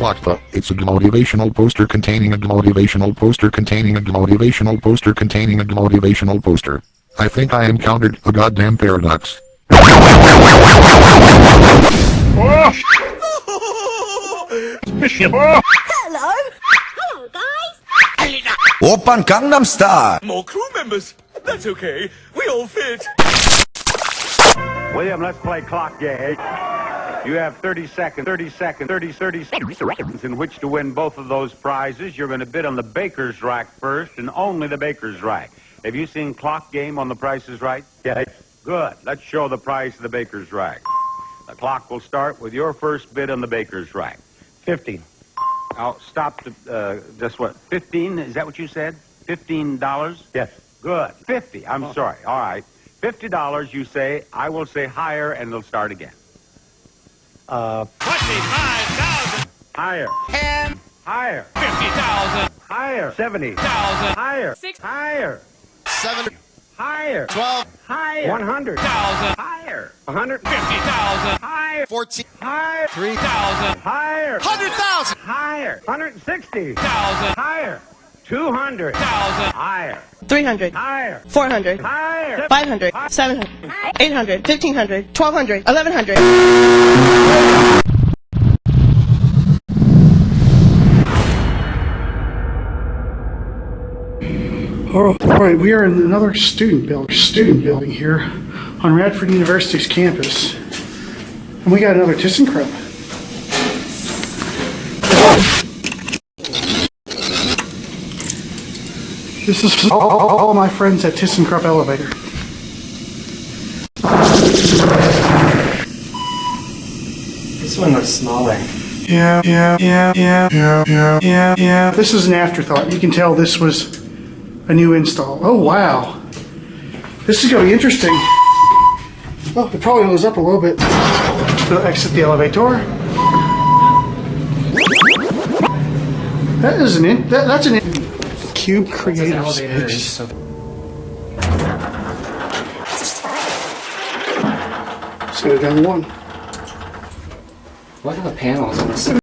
What the? It's a motivational poster containing a motivational poster containing a motivational poster containing a motivational poster. I think I encountered a goddamn paradox. Hello. Hello, guys. Oppan Gangnam Style. More crew members. That's okay. We all fit. William, let's play clock game. You have 30 seconds, 30 seconds, 30, 30 seconds in which to win both of those prizes. You're going to bid on the baker's rack first and only the baker's rack. Have you seen clock game on the Price is Right? Yes. Good. Let's show the price of the baker's rack. The clock will start with your first bid on the baker's rack. 50. Now, stop to, uh, just what, 15? Is that what you said? $15? Yes. Good. 50. I'm sorry. All right. $50 you say. I will say higher and it'll start again. Uh, 25,000. Higher. 10. Higher. 50,000. Higher. Seventy thousand. Higher. Six. Higher. 7, Higher. 12, Higher. 100. 1,000. Higher. 100. 50,000. Higher. 14, Higher. 3,000. Higher. 100,000. Higher. 160. 1,000. Higher. 200. 1,000. Higher. 300, Higher. 400, Higher. 500, 700, 800, 1500, 1200, 1100. Oh, all right, we are in another student building, student building here on Radford University's campus. And we got another ThyssenKrupp. This is all, all, all my friends at ThyssenKrupp Elevator. This one looks smaller. Yeah, yeah, yeah, yeah, yeah, yeah, yeah, yeah. This is an afterthought. You can tell this was a new install. Oh, wow. This is going to be interesting. Oh, it probably goes up a little bit. We'll exit the elevator. That is an in, that, that's an in, cube creator space. Let's go down one. What are the panels on this?